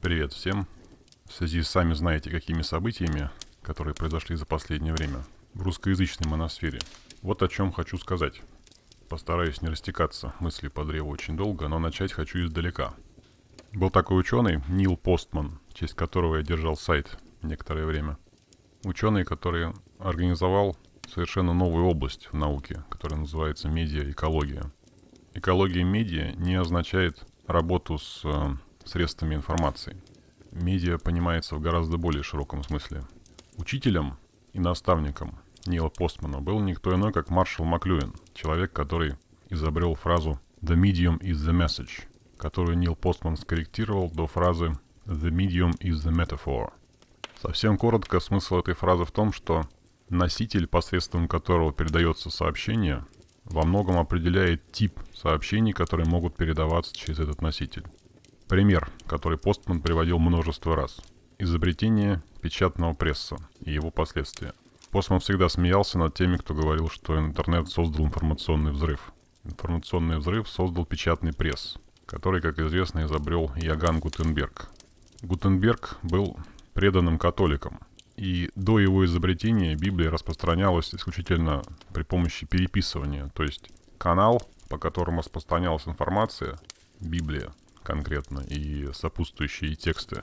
Привет всем. В связи с сами знаете какими событиями, которые произошли за последнее время в русскоязычной моносфере. Вот о чем хочу сказать. Постараюсь не растекаться мыслью по древу очень долго, но начать хочу издалека. Был такой ученый Нил Постман, в честь которого я держал сайт некоторое время. Ученый, который организовал совершенно новую область в науке, которая называется медиа-экология. Экология медиа не означает работу с э, средствами информации. Медиа понимается в гораздо более широком смысле. Учителем и наставником Нила Постмана был никто иной, как Маршал Маклюин, человек, который изобрел фразу «The medium is the message», которую Нил Постман скорректировал до фразы «The medium is the metaphor». Совсем коротко, смысл этой фразы в том, что носитель, посредством которого передается сообщение, во многом определяет тип сообщений, которые могут передаваться через этот носитель. Пример, который Постман приводил множество раз. Изобретение печатного пресса и его последствия. Постман всегда смеялся над теми, кто говорил, что интернет создал информационный взрыв. Информационный взрыв создал печатный пресс, который, как известно, изобрел Яган Гутенберг. Гутенберг был преданным католиком, и до его изобретения Библия распространялась исключительно при помощи переписывания, то есть канал, по которому распространялась информация, Библия, конкретно и сопутствующие тексты,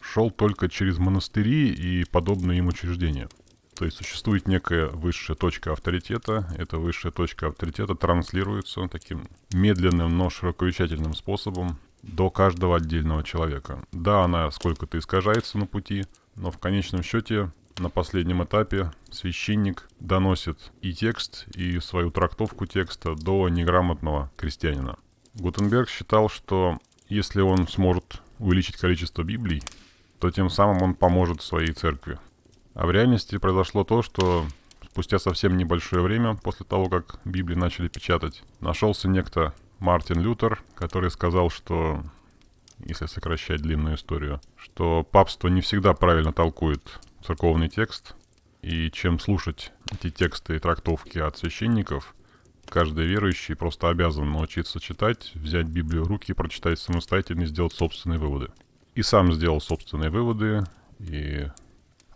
шел только через монастыри и подобные им учреждения. То есть существует некая высшая точка авторитета. Эта высшая точка авторитета транслируется таким медленным, но широковещательным способом до каждого отдельного человека. Да, она сколько-то искажается на пути, но в конечном счете на последнем этапе священник доносит и текст, и свою трактовку текста до неграмотного крестьянина. Гутенберг считал, что если он сможет увеличить количество Библий, то тем самым он поможет своей церкви. А в реальности произошло то, что спустя совсем небольшое время после того, как Библии начали печатать, нашелся некто Мартин Лютер, который сказал, что, если сокращать длинную историю, что папство не всегда правильно толкует церковный текст, и чем слушать эти тексты и трактовки от священников, Каждый верующий просто обязан научиться читать, взять Библию в руки, прочитать самостоятельно и сделать собственные выводы. И сам сделал собственные выводы, и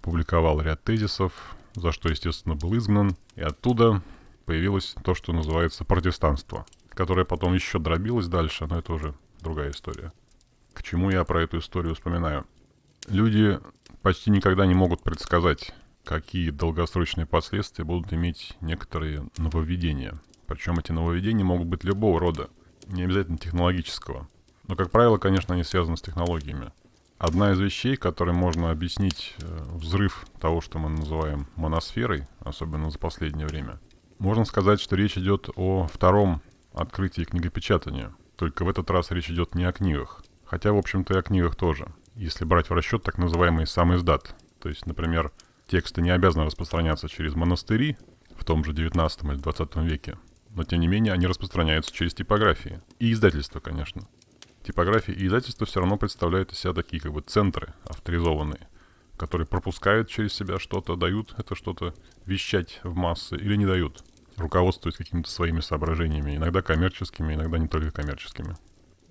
публиковал ряд тезисов, за что, естественно, был изгнан. И оттуда появилось то, что называется протестанство, которое потом еще дробилось дальше, но это уже другая история. К чему я про эту историю вспоминаю? Люди почти никогда не могут предсказать, какие долгосрочные последствия будут иметь некоторые нововведения – причем эти нововведения могут быть любого рода, не обязательно технологического. Но, как правило, конечно, они связаны с технологиями. Одна из вещей, которой можно объяснить э, взрыв того, что мы называем моносферой, особенно за последнее время, можно сказать, что речь идет о втором открытии книгопечатания. Только в этот раз речь идет не о книгах. Хотя, в общем-то, и о книгах тоже. Если брать в расчет так называемый сам издат. То есть, например, тексты не обязаны распространяться через монастыри в том же 19 или 20 веке, но тем не менее они распространяются через типографии. И издательство, конечно. Типографии и издательство все равно представляют из себя такие как бы центры авторизованные, которые пропускают через себя что-то, дают это что-то вещать в массы или не дают, руководствуясь какими-то своими соображениями, иногда коммерческими, иногда не только коммерческими.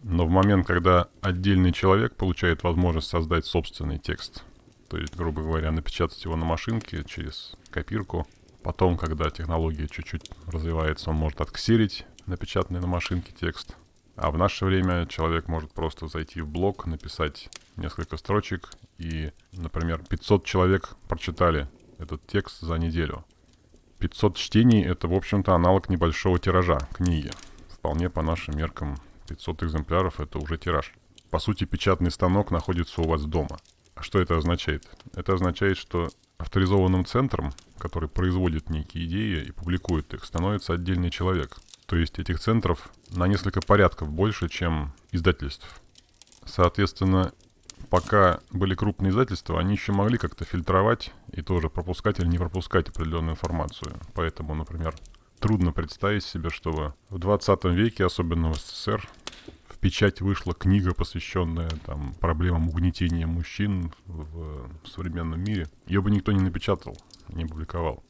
Но в момент, когда отдельный человек получает возможность создать собственный текст, то есть, грубо говоря, напечатать его на машинке через копирку – Потом, когда технология чуть-чуть развивается, он может отксерить напечатанный на машинке текст. А в наше время человек может просто зайти в блог, написать несколько строчек, и, например, 500 человек прочитали этот текст за неделю. 500 чтений — это, в общем-то, аналог небольшого тиража книги. Вполне по нашим меркам 500 экземпляров — это уже тираж. По сути, печатный станок находится у вас дома. А что это означает? Это означает, что авторизованным центром, который производит некие идеи и публикует их, становится отдельный человек. То есть этих центров на несколько порядков больше, чем издательств. Соответственно, пока были крупные издательства, они еще могли как-то фильтровать и тоже пропускать или не пропускать определенную информацию. Поэтому, например, трудно представить себе, чтобы в 20 веке, особенно в СССР, печать вышла книга, посвященная там, проблемам угнетения мужчин в, в современном мире. Ее бы никто не напечатал, не публиковал.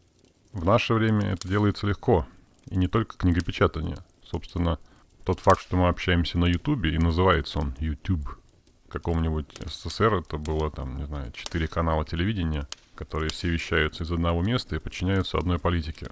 В наше время это делается легко. И не только книгопечатание. Собственно, тот факт, что мы общаемся на Ютубе, и называется он YouTube, каком-нибудь СССР это было там, не знаю, четыре канала телевидения, которые все вещаются из одного места и подчиняются одной политике.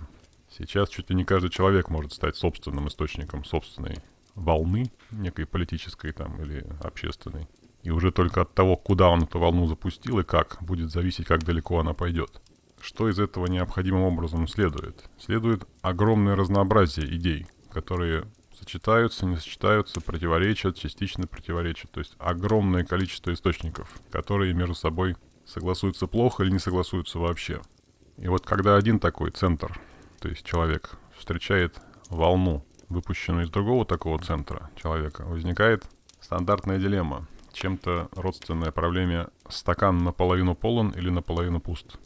Сейчас чуть ли не каждый человек может стать собственным источником собственной волны, некой политической там или общественной. И уже только от того, куда он эту волну запустил и как, будет зависеть, как далеко она пойдет. Что из этого необходимым образом следует? Следует огромное разнообразие идей, которые сочетаются, не сочетаются, противоречат, частично противоречат. То есть огромное количество источников, которые между собой согласуются плохо или не согласуются вообще. И вот когда один такой центр, то есть человек, встречает волну, выпущенную из другого такого центра человека, возникает стандартная дилемма, чем-то родственная проблеме стакан наполовину полон или наполовину пуст.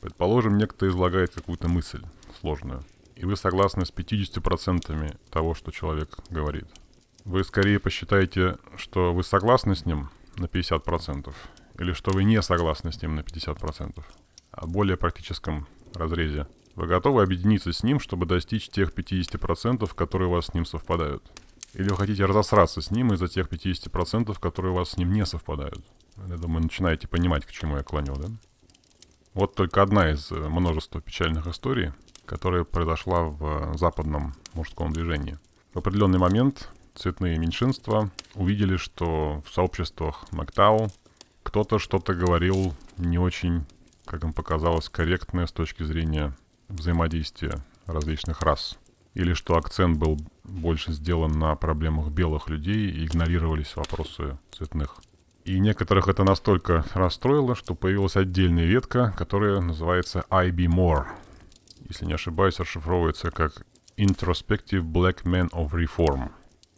Предположим, некто излагает какую-то мысль сложную – и вы согласны с 50% того, что человек говорит. Вы скорее посчитаете, что вы согласны с ним на 50%, или что вы не согласны с ним на 50%. А в более практическом разрезе вы готовы объединиться с ним, чтобы достичь тех 50%, которые у вас с ним совпадают. Или вы хотите разосраться с ним из-за тех 50%, которые у вас с ним не совпадают. Я думаю, начинаете понимать, к чему я клоню, да? Вот только одна из э, множества печальных историй, которая произошла в западном мужском движении. В определенный момент цветные меньшинства увидели, что в сообществах Мактау кто-то что-то говорил не очень, как им показалось, корректное с точки зрения взаимодействия различных рас. Или что акцент был больше сделан на проблемах белых людей и игнорировались вопросы цветных. И некоторых это настолько расстроило, что появилась отдельная ветка, которая называется IB More — если не ошибаюсь, расшифровывается как Introspective Black Man of Reform.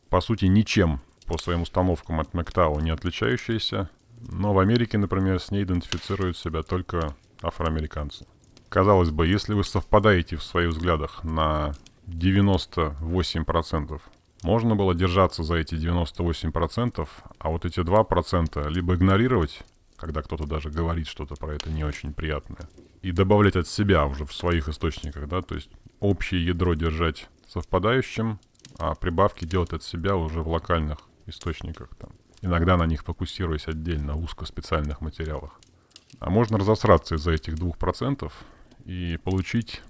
По сути, ничем по своим установкам от Мактау не отличающаяся, но в Америке, например, с ней идентифицируют себя только афроамериканцы. Казалось бы, если вы совпадаете в своих взглядах на 98%, можно было держаться за эти 98%, а вот эти 2% либо игнорировать, когда кто-то даже говорит что-то про это не очень приятное, и добавлять от себя уже в своих источниках, да, то есть общее ядро держать совпадающим, а прибавки делать от себя уже в локальных источниках, там. иногда на них фокусируясь отдельно, узко специальных материалах. А можно разосраться из-за этих двух процентов и получить,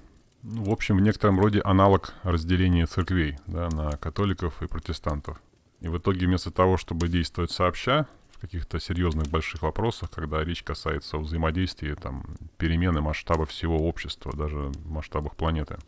ну, в общем, в некотором роде аналог разделения церквей да, на католиков и протестантов. И в итоге вместо того, чтобы действовать сообща, каких-то серьезных больших вопросах, когда речь касается взаимодействия, там, перемены масштаба всего общества, даже в масштабах планеты.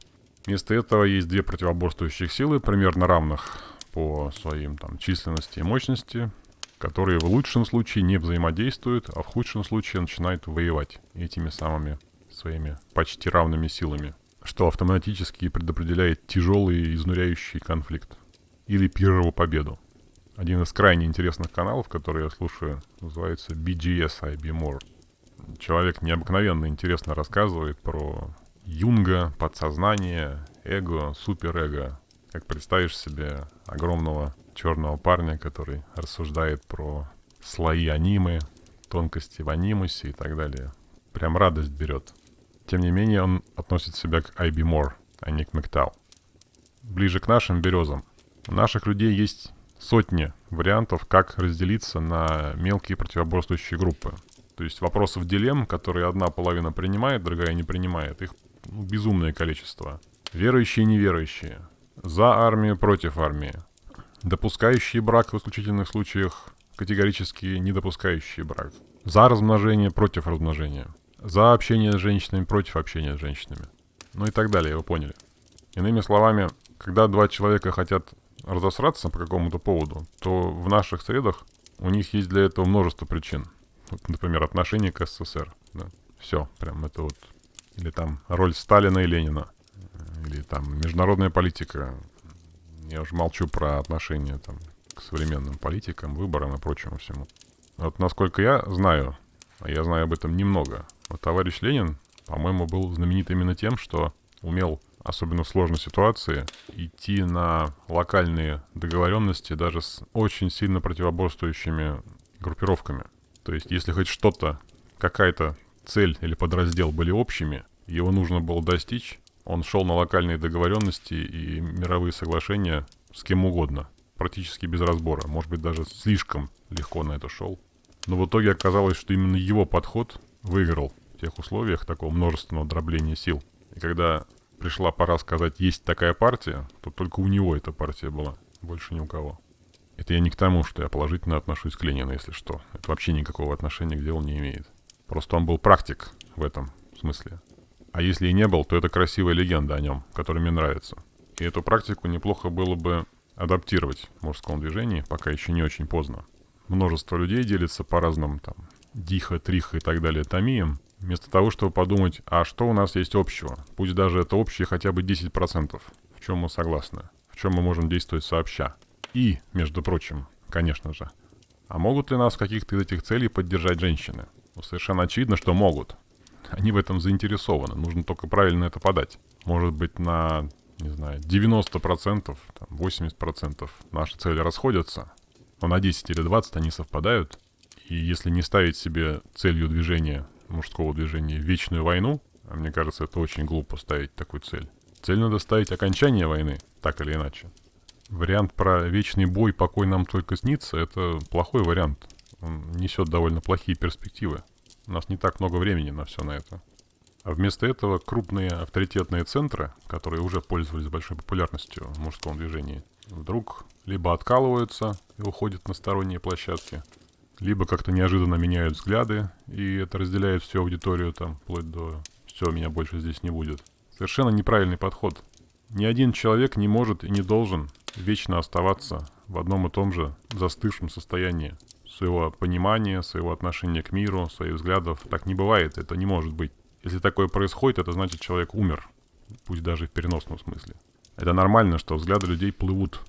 Вместо этого есть две противоборствующих силы, примерно равных по своим там, численности и мощности, которые в лучшем случае не взаимодействуют, а в худшем случае начинают воевать этими самыми своими почти равными силами, что автоматически предопределяет тяжелый и изнуряющий конфликт или пиррову победу. Один из крайне интересных каналов, который я слушаю, называется BGS IB More. Человек необыкновенно интересно рассказывает про Юнга, подсознание, эго, суперэго. Как представишь себе огромного черного парня, который рассуждает про слои анимы, тонкости в анимусе и так далее. Прям радость берет. Тем не менее, он относит себя к IB More, а не к Мектау. Ближе к нашим березам. У наших людей есть сотни вариантов, как разделиться на мелкие противоборствующие группы. То есть вопросов дилемм, которые одна половина принимает, другая не принимает, их ну, безумное количество. Верующие и неверующие. За армию, против армии. Допускающие брак в исключительных случаях, категорически не допускающие брак. За размножение, против размножения. За общение с женщинами, против общения с женщинами. Ну и так далее, вы поняли. Иными словами, когда два человека хотят разосраться по какому-то поводу, то в наших средах у них есть для этого множество причин. Вот, например, отношение к СССР. Да. Все, прям это вот. Или там роль Сталина и Ленина. Или там международная политика. Я уже молчу про отношения там к современным политикам, выборам и прочему всему. Вот насколько я знаю, а я знаю об этом немного, вот товарищ Ленин, по-моему, был знаменит именно тем, что умел особенно в сложной ситуации, идти на локальные договоренности даже с очень сильно противоборствующими группировками. То есть, если хоть что-то, какая-то цель или подраздел были общими, его нужно было достичь, он шел на локальные договоренности и мировые соглашения с кем угодно. практически без разбора. Может быть, даже слишком легко на это шел. Но в итоге оказалось, что именно его подход выиграл в тех условиях такого множественного дробления сил. И когда пришла пора сказать, есть такая партия, то только у него эта партия была, больше ни у кого. Это я не к тому, что я положительно отношусь к Ленину, если что. Это вообще никакого отношения к делу не имеет. Просто он был практик в этом смысле. А если и не был, то это красивая легенда о нем, которая мне нравится. И эту практику неплохо было бы адаптировать в мужском движении, пока еще не очень поздно. Множество людей делится по разным там диха, триха и так далее томиям, вместо того, чтобы подумать, а что у нас есть общего? Пусть даже это общее хотя бы 10%, в чем мы согласны, в чем мы можем действовать сообща. И, между прочим, конечно же, а могут ли нас в каких-то из этих целей поддержать женщины? Ну, совершенно очевидно, что могут. Они в этом заинтересованы, нужно только правильно это подать. Может быть, на, не знаю, 90%, там, 80% наши цели расходятся, но на 10 или 20 они совпадают. И если не ставить себе целью движения, мужского движения, вечную войну, а мне кажется, это очень глупо ставить такую цель. Цель надо ставить окончание войны, так или иначе. Вариант про вечный бой, покой нам только снится, это плохой вариант. Он несет довольно плохие перспективы. У нас не так много времени на все на это. А вместо этого крупные авторитетные центры, которые уже пользовались большой популярностью в мужском движении, вдруг либо откалываются и уходят на сторонние площадки, либо как-то неожиданно меняют взгляды, и это разделяет всю аудиторию там, вплоть до «все, меня больше здесь не будет». Совершенно неправильный подход. Ни один человек не может и не должен вечно оставаться в одном и том же застывшем состоянии своего понимания, своего отношения к миру, своих взглядов. Так не бывает, это не может быть. Если такое происходит, это значит человек умер, пусть даже в переносном смысле. Это нормально, что взгляды людей плывут.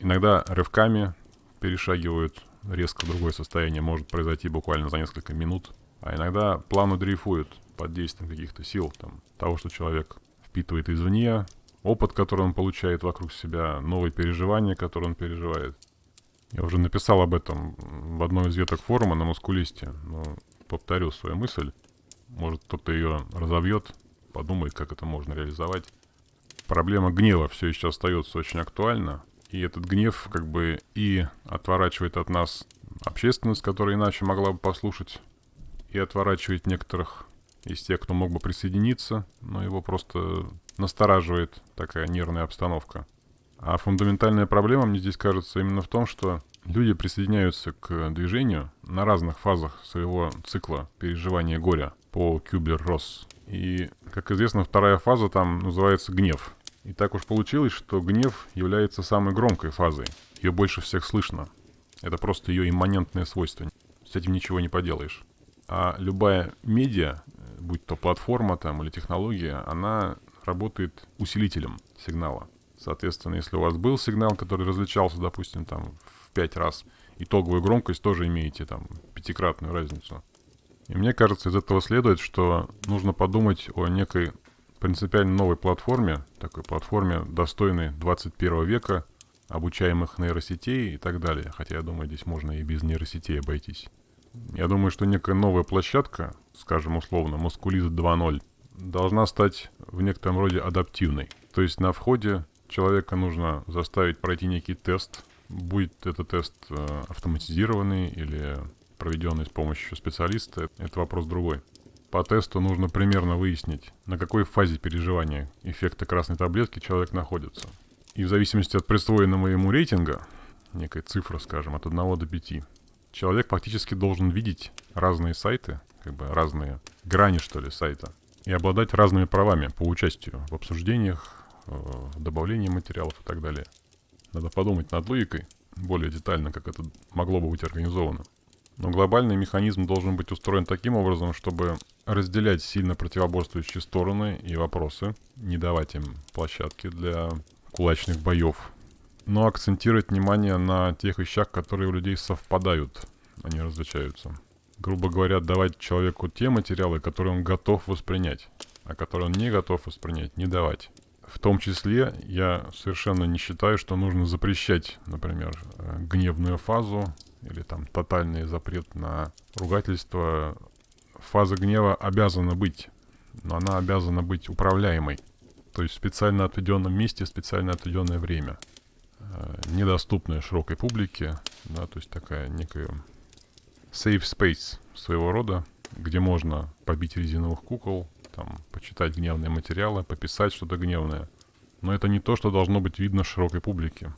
Иногда рывками перешагивают резко другое состояние, может произойти буквально за несколько минут. А иногда плавно дрейфуют под действием каких-то сил, там, того, что человек впитывает извне, опыт, который он получает вокруг себя, новые переживания, которые он переживает. Я уже написал об этом в одной из веток форума на Мускулисте, но повторю свою мысль. Может, кто-то ее разовьет, подумает, как это можно реализовать. Проблема гнева все еще остается очень актуальна. И этот гнев как бы и отворачивает от нас общественность, которая иначе могла бы послушать, и отворачивает некоторых из тех, кто мог бы присоединиться, но его просто настораживает такая нервная обстановка. А фундаментальная проблема, мне здесь кажется, именно в том, что люди присоединяются к движению на разных фазах своего цикла переживания горя по Кюблер-Росс. И, как известно, вторая фаза там называется гнев. И так уж получилось, что гнев является самой громкой фазой. Ее больше всех слышно. Это просто ее имманентное свойство. С этим ничего не поделаешь. А любая медиа, будь то платформа там или технология, она работает усилителем сигнала. Соответственно, если у вас был сигнал, который различался, допустим, там в 5 раз, итоговую громкость тоже имеете там пятикратную разницу. И мне кажется, из этого следует, что нужно подумать о некой принципиально новой платформе, такой платформе, достойной 21 века, обучаемых нейросетей и так далее. Хотя я думаю, здесь можно и без нейросетей обойтись. Я думаю, что некая новая площадка, скажем условно, Мускулиз 2.0, должна стать в некотором роде адаптивной. То есть на входе человека нужно заставить пройти некий тест, будет это тест э, автоматизированный или проведенный с помощью специалиста, это вопрос другой. По тесту нужно примерно выяснить, на какой фазе переживания эффекта красной таблетки человек находится. И в зависимости от присвоенного ему рейтинга, некой цифры, скажем, от 1 до 5, человек фактически должен видеть разные сайты, как бы разные грани, что ли, сайта, и обладать разными правами по участию в обсуждениях, в э, добавлении материалов и так далее. Надо подумать над логикой более детально, как это могло бы быть организовано. Но глобальный механизм должен быть устроен таким образом, чтобы разделять сильно противоборствующие стороны и вопросы, не давать им площадки для кулачных боев, но акцентировать внимание на тех вещах, которые у людей совпадают, а не различаются. Грубо говоря, давать человеку те материалы, которые он готов воспринять, а которые он не готов воспринять, не давать. В том числе я совершенно не считаю, что нужно запрещать, например, э, гневную фазу или там тотальный запрет на ругательство. Фаза гнева обязана быть, но она обязана быть управляемой. То есть в специально отведенном месте, специально отведенное время. э, недоступная широкой публике, да, то есть такая некая safe space своего рода, где можно побить резиновых кукол, там, почитать гневные материалы, пописать что-то гневное. Но это не то, что должно быть видно широкой публике.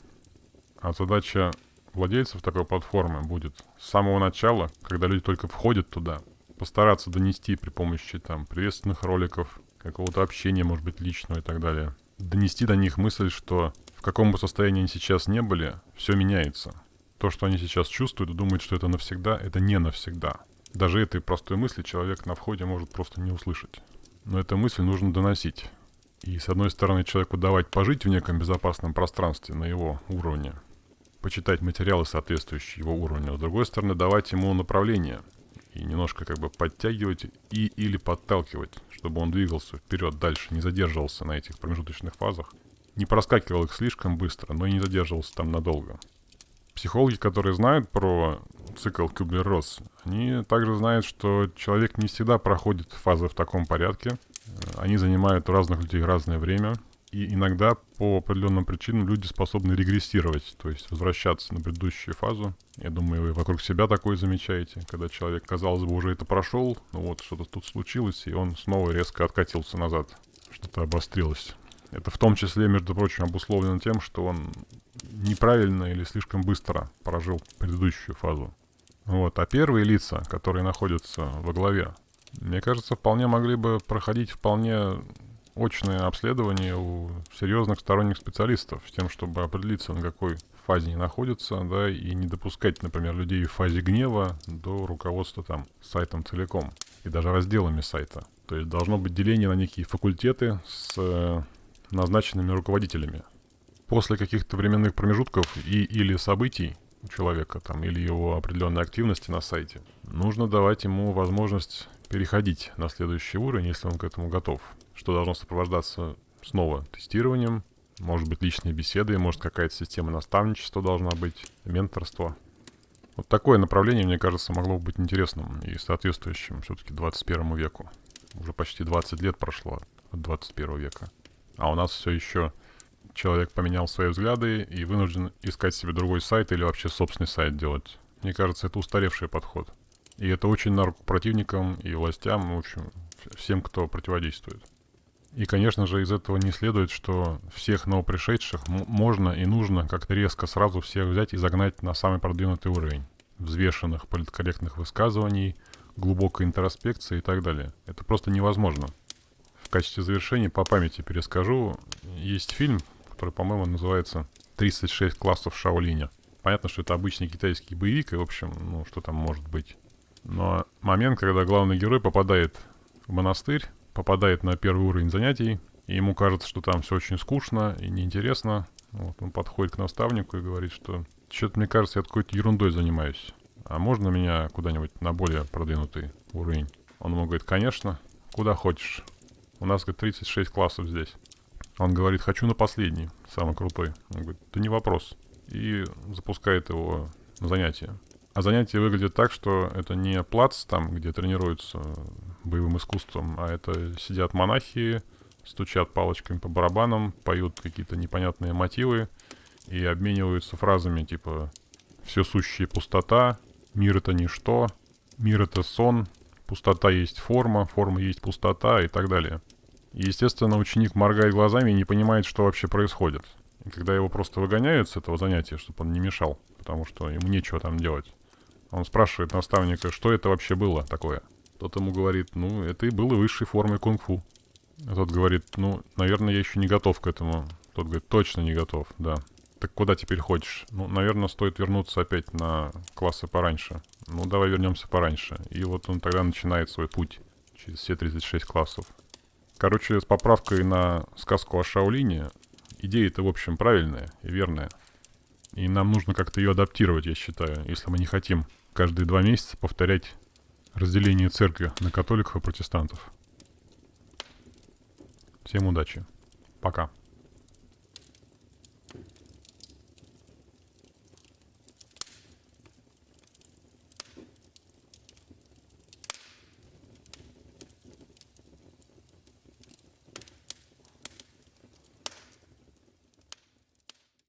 А задача владельцев такой платформы будет с самого начала, когда люди только входят туда, постараться донести при помощи там приветственных роликов, какого-то общения, может быть, личного и так далее. Донести до них мысль, что в каком бы состоянии они сейчас не были, все меняется. То, что они сейчас чувствуют, думают, что это навсегда, это не навсегда. Даже этой простой мысли человек на входе может просто не услышать. Но эту мысль нужно доносить. И с одной стороны человеку давать пожить в неком безопасном пространстве на его уровне, почитать материалы, соответствующие его уровню, а с другой стороны давать ему направление и немножко как бы подтягивать и или подталкивать, чтобы он двигался вперед дальше, не задерживался на этих промежуточных фазах, не проскакивал их слишком быстро, но и не задерживался там надолго. Психологи, которые знают про цикл Кюблер-Росс, они также знают, что человек не всегда проходит фазы в таком порядке. Они занимают у разных людей разное время. И иногда по определенным причинам люди способны регрессировать, то есть возвращаться на предыдущую фазу. Я думаю, вы вокруг себя такое замечаете, когда человек, казалось бы, уже это прошел, но вот что-то тут случилось, и он снова резко откатился назад, что-то обострилось. Это в том числе, между прочим, обусловлено тем, что он неправильно или слишком быстро прожил предыдущую фазу. Вот. А первые лица, которые находятся во главе, мне кажется, вполне могли бы проходить вполне очное обследование у серьезных сторонних специалистов, с тем, чтобы определиться, на какой фазе они находятся, да, и не допускать, например, людей в фазе гнева до руководства там сайтом целиком и даже разделами сайта. То есть должно быть деление на некие факультеты с э, назначенными руководителями. После каких-то временных промежутков и или событий у человека там или его определенной активности на сайте, нужно давать ему возможность переходить на следующий уровень, если он к этому готов. Что должно сопровождаться снова тестированием, может быть личные беседы, может какая-то система наставничества должна быть, менторство. Вот такое направление, мне кажется, могло бы быть интересным и соответствующим все-таки 21 веку. Уже почти 20 лет прошло от 21 века. А у нас все еще человек поменял свои взгляды и вынужден искать себе другой сайт или вообще собственный сайт делать. Мне кажется, это устаревший подход. И это очень на руку противникам и властям, в общем, всем, кто противодействует. И, конечно же, из этого не следует, что всех новопришедших можно и нужно как-то резко сразу всех взять и загнать на самый продвинутый уровень взвешенных политкорректных высказываний, глубокой интроспекции и так далее. Это просто невозможно. В качестве завершения по памяти перескажу. Есть фильм, который, по-моему, называется «36 классов Шаолиня». Понятно, что это обычный китайский боевик, и, в общем, ну, что там может быть. Но момент, когда главный герой попадает в монастырь, попадает на первый уровень занятий, и ему кажется, что там все очень скучно и неинтересно. Вот, он подходит к наставнику и говорит, что что-то, мне кажется, я какой-то ерундой занимаюсь. А можно меня куда-нибудь на более продвинутый уровень? Он ему говорит, конечно, куда хочешь. У нас, говорит, 36 классов здесь. Он говорит, хочу на последний, самый крутой. Он говорит, да не вопрос. И запускает его на занятие. А занятие выглядит так, что это не плац там, где тренируются боевым искусством, а это сидят монахи, стучат палочками по барабанам, поют какие-то непонятные мотивы и обмениваются фразами типа «все сущие пустота», «мир это ничто», «мир это сон», «пустота есть форма», «форма есть пустота» и так далее. И, естественно, ученик моргает глазами и не понимает, что вообще происходит. И когда его просто выгоняют с этого занятия, чтобы он не мешал, потому что ему нечего там делать, он спрашивает наставника, что это вообще было такое. Тот ему говорит, ну, это и было высшей формой кунг-фу. А тот говорит, ну, наверное, я еще не готов к этому. Тот говорит, точно не готов, да. Так куда теперь хочешь? Ну, наверное, стоит вернуться опять на классы пораньше. Ну, давай вернемся пораньше. И вот он тогда начинает свой путь через все 36 классов. Короче, с поправкой на сказку о Шаолине, идея-то, в общем, правильная и верная. И нам нужно как-то ее адаптировать, я считаю, если мы не хотим каждые два месяца повторять разделение церкви на католиков и протестантов. Всем удачи. Пока.